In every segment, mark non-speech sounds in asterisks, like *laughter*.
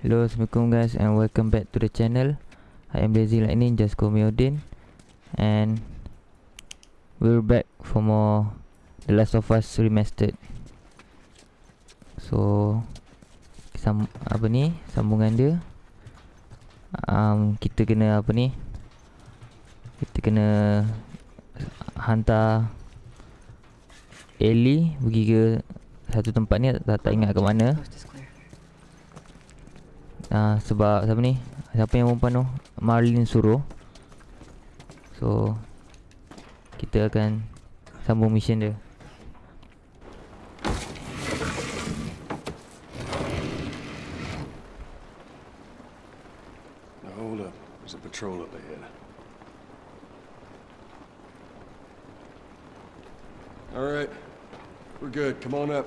Hello, Assalamualaikum guys and welcome back to the channel. I am Lazy Lightning, just call me Odin. And We're back for more The Last of Us Remastered. So sam, Apa ni, sambungan dia. Um, Kita kena apa ni? Kita kena Hantar Ellie pergi ke satu tempat ni. Tak, tak ingat ke mana Ah sebab siapa ni? Siapa yang perempuan tu? Marlin suruh. So kita akan sambung mission dia. Patrol up ahead. All right. We're good. Come on up.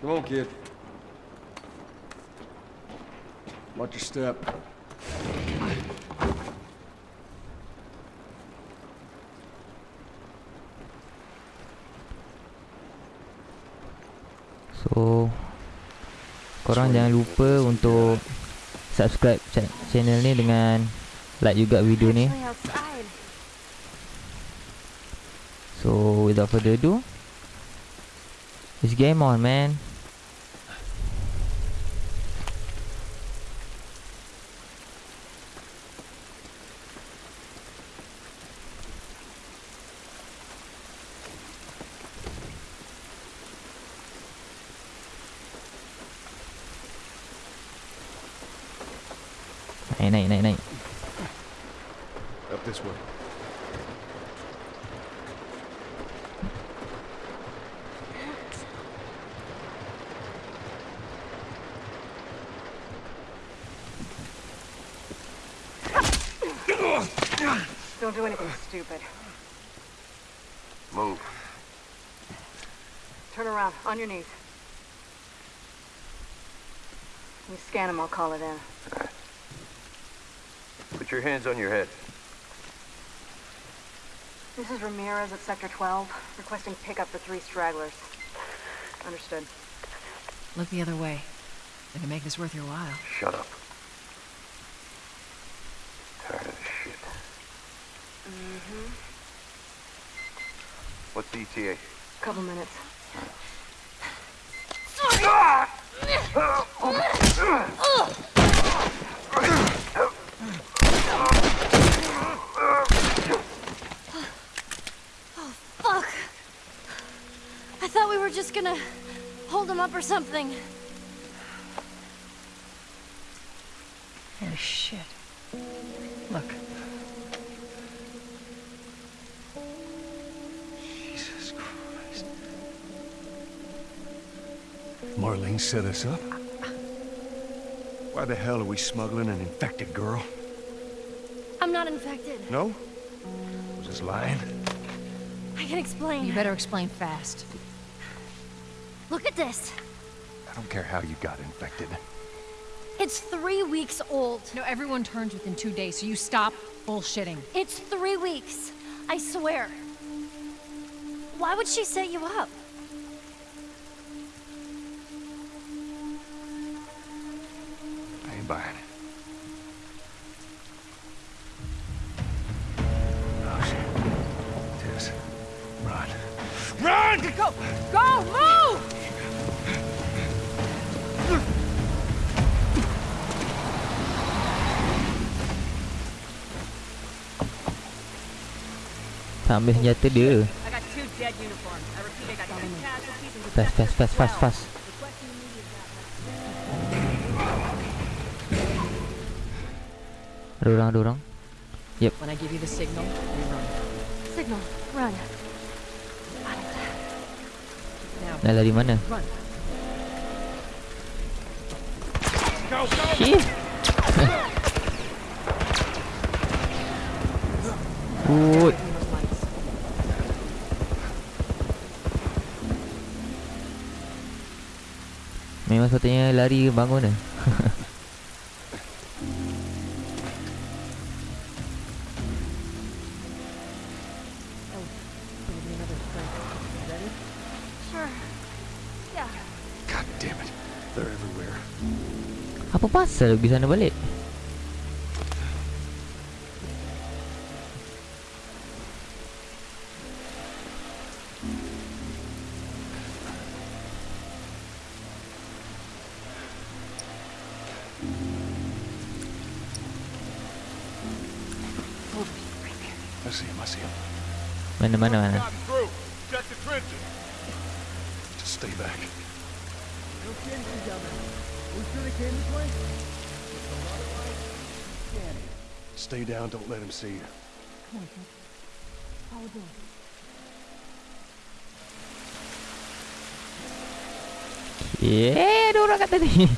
Come on, kid. Watch your step. So korang jangan lupa untuk subscribe cha- channel ni dengan like juga video ni. So without further ado, it's game on man. Naik naik naik naik. Up this way. Don't do anything stupid. Move. Turn around, on your knees. We scan him, I'll call it in. Put your hands on your head. This is Ramirez at Sector 12, requesting pickup for three stragglers. Understood. Look the other way. Gonna make this worth your while. Shut up. Tired of this shit. Mm-hmm. What's the ETA? Couple minutes. Fuck! I thought we were just gonna hold him up or something. Oh, shit. Look. Jesus Christ. Marlene set us up? Why the hell are we smuggling an infected girl? I'm not infected. No? Was just lying? I can explain. You better explain fast. Look at this. I don't care how you got infected. It's three weeks old. No, everyone turns within two days, so you stop bullshitting. It's three weeks. I swear. Why would she set you up? Got two casualties and Fast fast fast fast fast. Ada orang, ada orang. When I give you the signal, you run. Signal. Run. Nak lari mana? run. Shit. *laughs* Between *laughs* damn it. They're everywhere. Apa pasal pergi sana balik? I see him, I see him. Mana mana mana? through. Check the trenches. Just stay back. Stay down, don't let him see you. Yeah, ada orang kat tadi.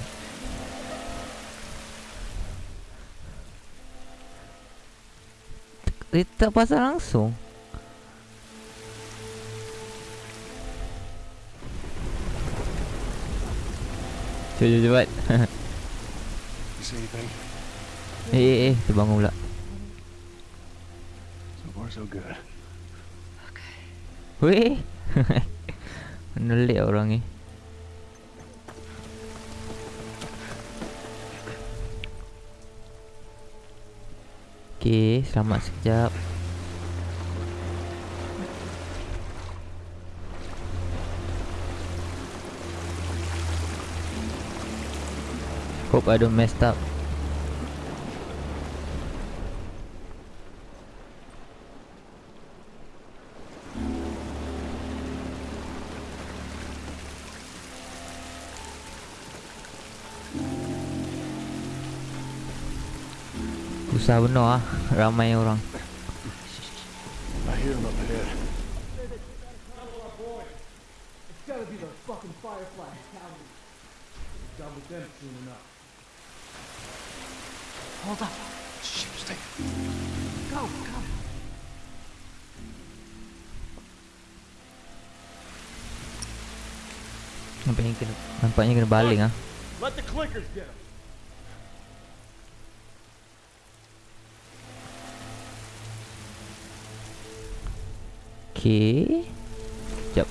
Dia tak pasal langsung. Cepat cepat. eh eh eh, dia bangun pula. So far, so good. Weh. *laughs* Menelik orang ni. Okey, selamat sekejap. Hope I don't messed up. Susah benar ah Ramai orang I hear him up ahead. Hold up. Shit, stay. Go, go. Nampaknya kena Nampaknya kena baling ah. Let the clickers get him. Okey Sekejap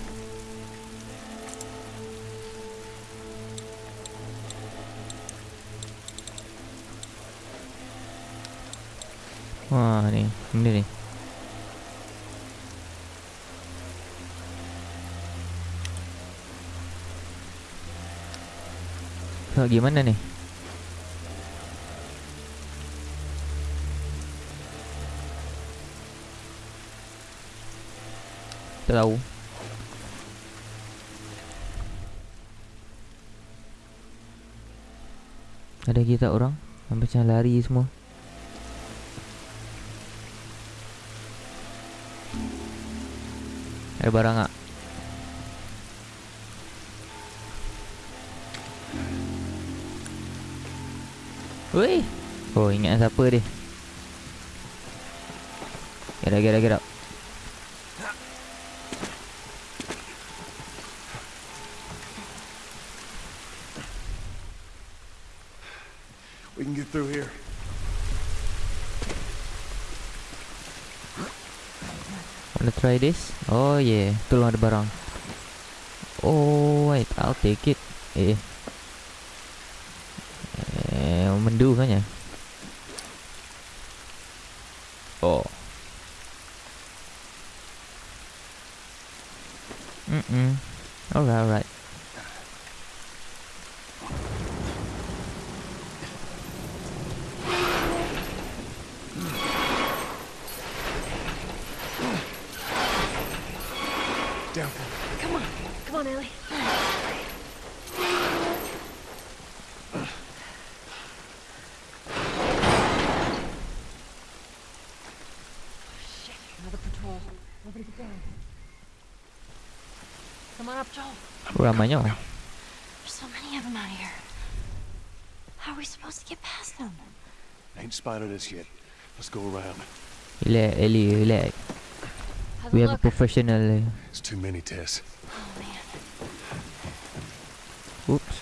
Wah ni. Benda ni. So gimana ni tahu Ada lagi tak orang? Macam lari semua Ada barang tak? Weh Oh ingat siapa dia Get up get up get up We can get through here. Wanna try this? Oh yeah. Tolong ada barang. Oh wait. I'll take it. Eh. Eh Mendu kan ya Oh ramainya There's so many of them out here. How are we supposed to get past them? Ain't spotted us yet. Let's go around. Relax Ellie relax Have We have a professional eh. It's too many, Tess. Oops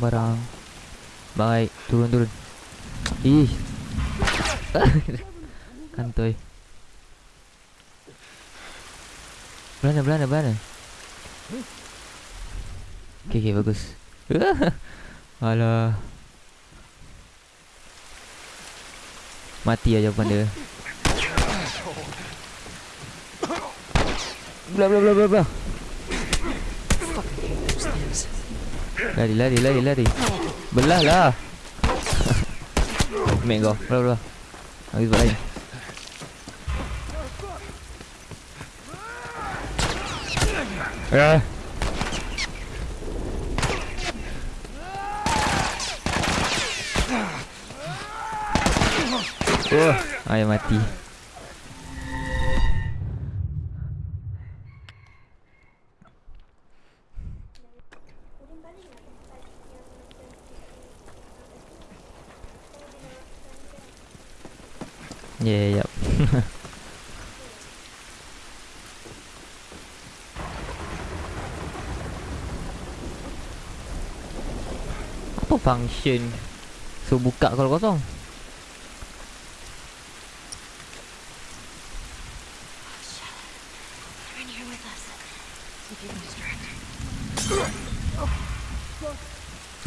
Barang Baik Turun turun Ih *laughs* Kantoi Belanda belanda belanda Okay, okay, bagus. *laughs* Alah. Mati aja jawapan dia. Bla bla bla bla bla. Lari lari lari lari. Belah lah. *laughs* Mek kau. Bla bla. Lagi sebab lain. Ah. Oh, ayah mati. Yeah, yep. *laughs* Apa function So buka kalau kosong They're in here with us. See if you can distract.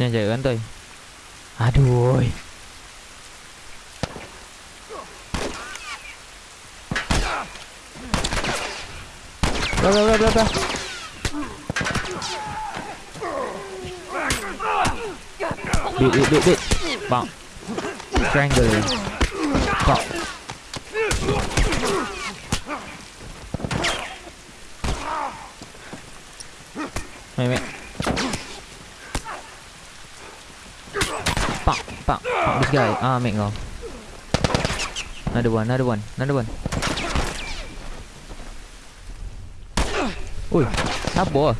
Ni jaga kantoi Aduh oi. Blah blah blah blah blah Bit bit bit bit Bang Strangle. Bang Mày mẹ Pak, pak, pak this guy. Ah, mate kau. Another one, another one, another one. Oi, siapa?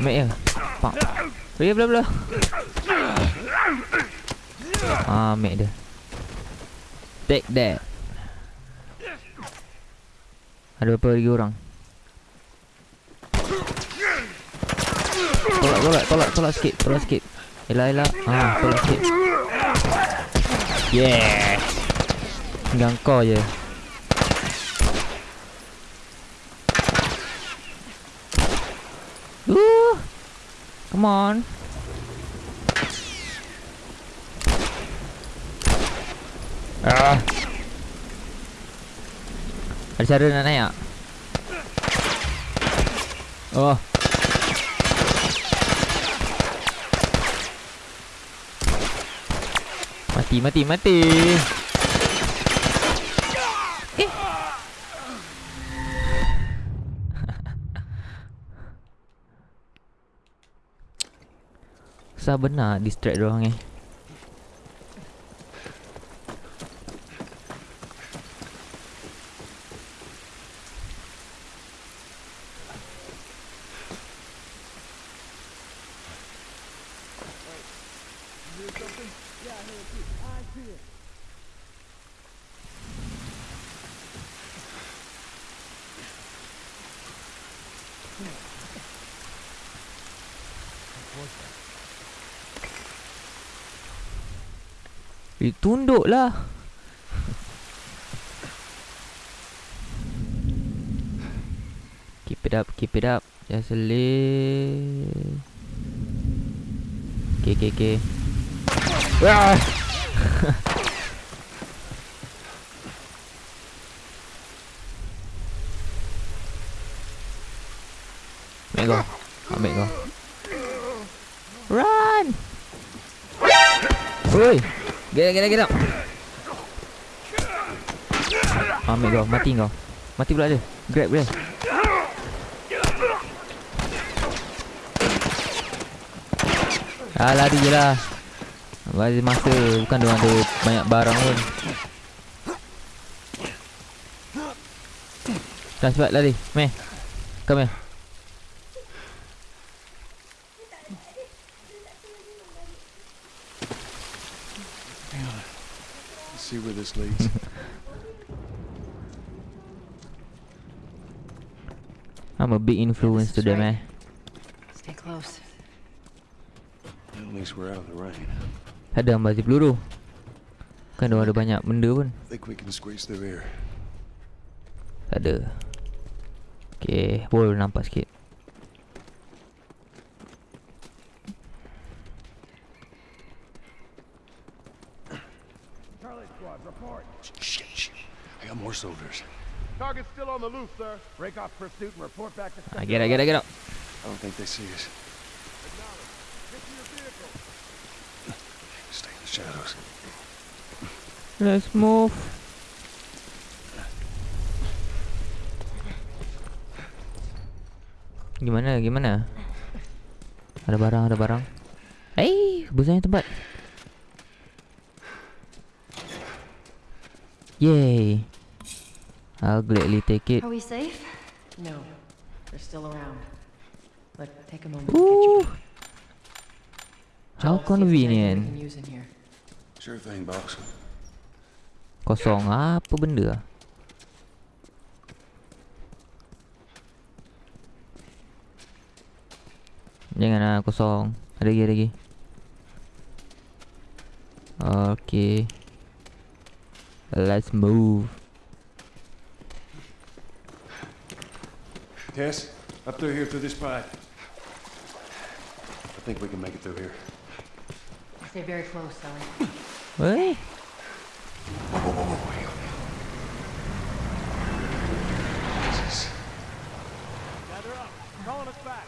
Mate ya. Pak. Bela bela bela. Ah, mate dia. Take that. Ada berapa lagi orang? Tolak, tolak, sikit, tolak sikit. Elah, elah. Ah, tolak sikit. Yeah. Tinggal kau je. Ooh. Come on. Ah. Ada cara nak naik tak? Oh. Mati, mati, mati. Eh. *laughs* Susah benar distract orang eh. Eh, tunduklah. Keep it up, keep it up. Just a little. Okay, okay, okay. Ah! *laughs* Ambil kau. Ambil kau. Run! Oi! Get up, get up, get up. Ambil kau, mati kau. Mati pula dia. Grab dia. Ah, lari je lah. Bagi masa bukan dia ada banyak barang pun. Dah cepat lari. Meh. Come here. Let's see where this leads. *laughs* I'm a big influence to them eh. Stay close. At least we're out of the rain. Ada ambazi peluru. Kan dia ada banyak benda pun. Think we can squeeze through here. Tak ada. Okay, boleh nampak sikit. Soldiers. Target's still on the loose, sir. Break off pursuit and report back to I get it, get it, get it. I don't think they see us. Stay in the shadows. Let's move. Gimana, gimana? Ada barang, ada barang. Eh, busanya tempat. Yay. I'll gladly take it. Are we safe? No, they're still around. But take a moment to Ooh. How anything we convenient. Sure thing, boss. Kosong apa benda? Jangan lah kosong. Ada lagi, ada lagi. Okay. Let's move. Tess, up through here through this pipe. I think we can make it through here. Stay very close, Sally. Weh. Jesus. Gather up. Calling us back.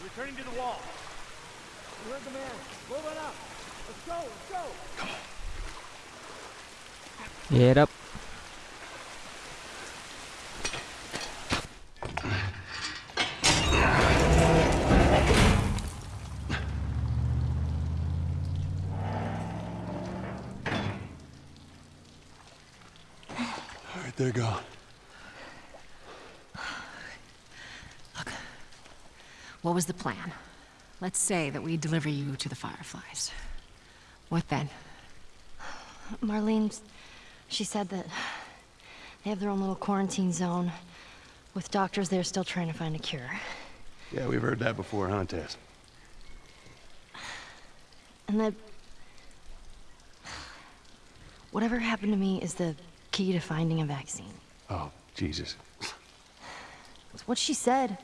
We're returning to the wall. You heard the man. Moving up. Let's go, let's go. Come on. Get up. All right, they're gone. What was the plan? Let's say that we deliver you to the Fireflies. What then? Marlene, she said that they have their own little quarantine zone with doctors there still trying to find a cure. Yeah, we've heard that before, huh, Tess? And that whatever happened to me is the key to finding a vaccine. Oh, Jesus. It's what she said.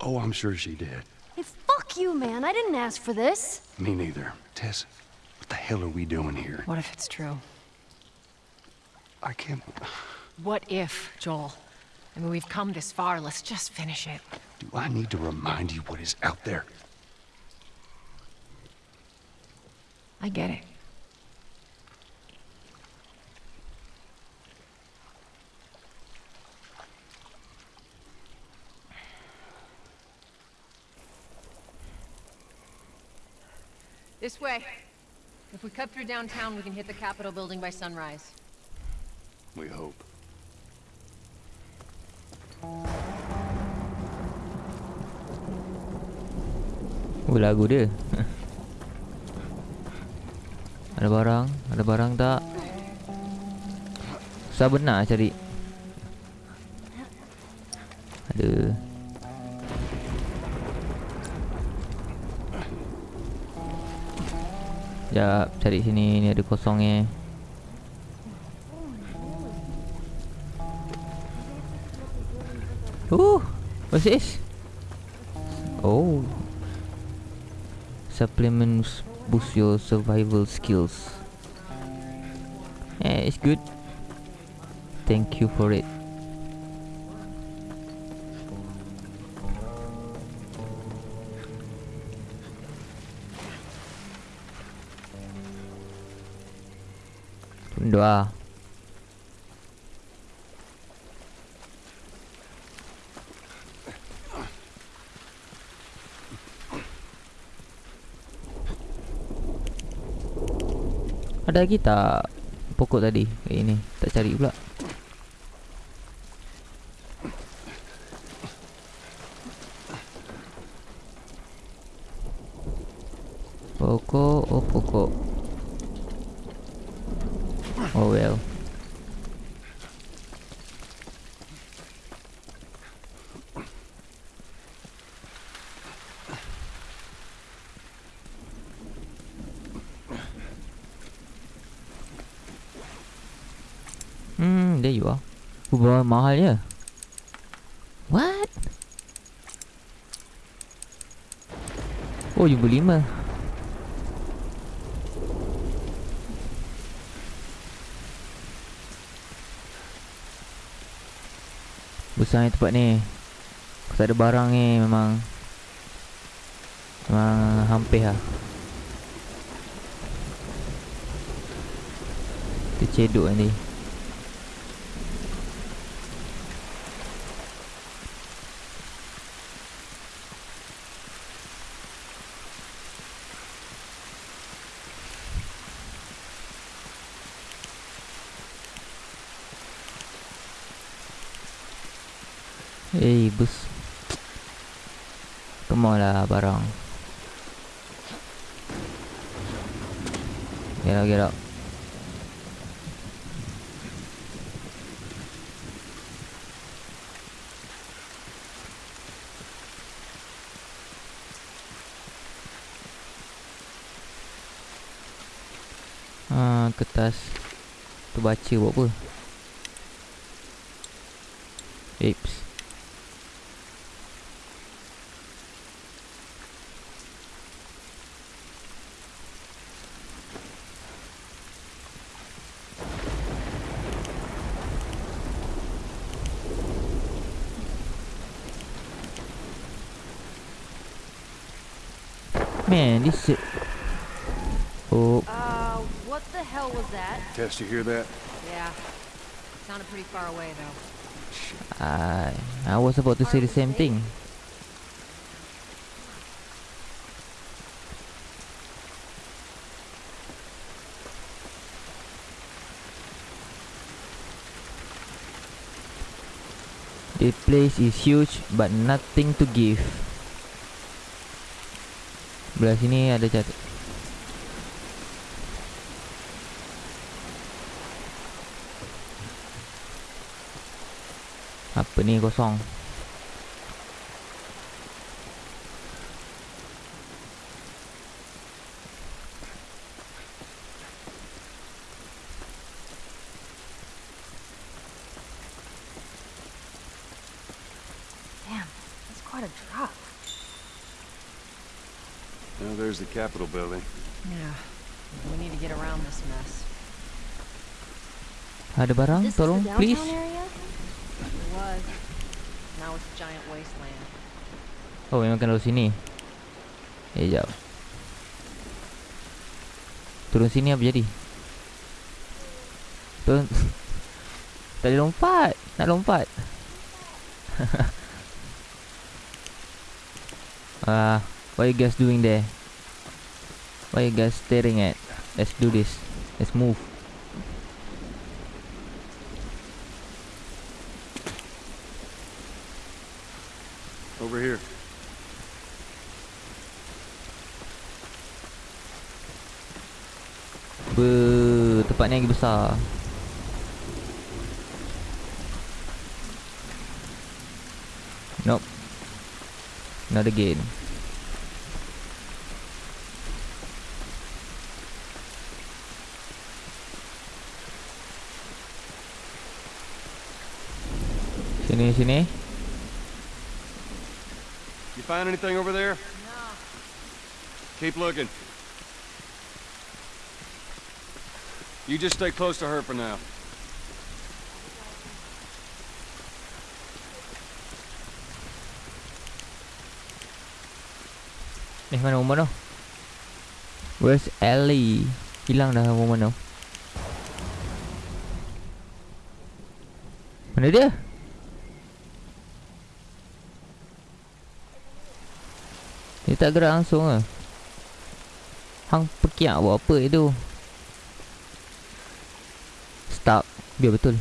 Oh, I'm sure she did. Hey, fuck you, man. I didn't ask for this. Me neither. Tess, what the hell are we doing here? What if it's true? I can't... What if, Joel? I mean, we've come this far. Let's just finish it. Do I need to remind you what is out there? I get it. This way. If we cut through downtown, we can hit the Capitol building by sunrise. We hope. Oh lagu dia *laughs* Ada barang Ada barang tak Susah benar cari Ada Sekejap cari sini Ni ada kosong ni Uh, what's this? Oh, supplements boost your survival skills. Eh, it's good. Thank you for it. Doa. Ada lagi tak pokok tadi kat ini? Tak cari pula. Pokok, oh pokok. mahalnya. What? Oh, jumpa lima. Besar ni tempat ni. Kalau tak ada barang ni memang. Memang hampir lah. Kita cedok ni. Get out get out. Ah, kertas Tu baca buat apa? Apes this shit. Oh, Uh, what the hell was that? Tess, you hear that? Yeah. It Sounded pretty far away, though. I I was about to say the same thing. The place is huge but nothing to give. Belah sini ada cat. Apa ni kosong? There's the Capitol building. Yeah. We need to get around this mess. Ada barang? This is the Tolong, downtown please. area? It was. Now it's a giant wasteland. Oh, memang kena sini. Eh, jap. Turun sini apa jadi? Turun. *laughs* tak boleh lompat. Nak lompat. *laughs* Ah, what you guys doing there? What you guys staring at? Let's do this. Let's move. Over here. Be, tempat ni lagi besar. Nope. Not again. Sini sini. You find anything over there? No. Keep looking. You just stay close to her for now. Ni mana woman tu? Where's Ellie? Hilang dah woman tu. Mana dia? Dia tak gerak langsung ke? Hang pekiak buat apa itu? Stuck. Biar betul.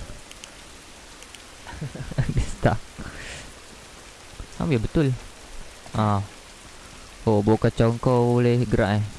*laughs* Dia stuck. Hang biar betul. Ah. Oh, bau kacau kau boleh gerak eh.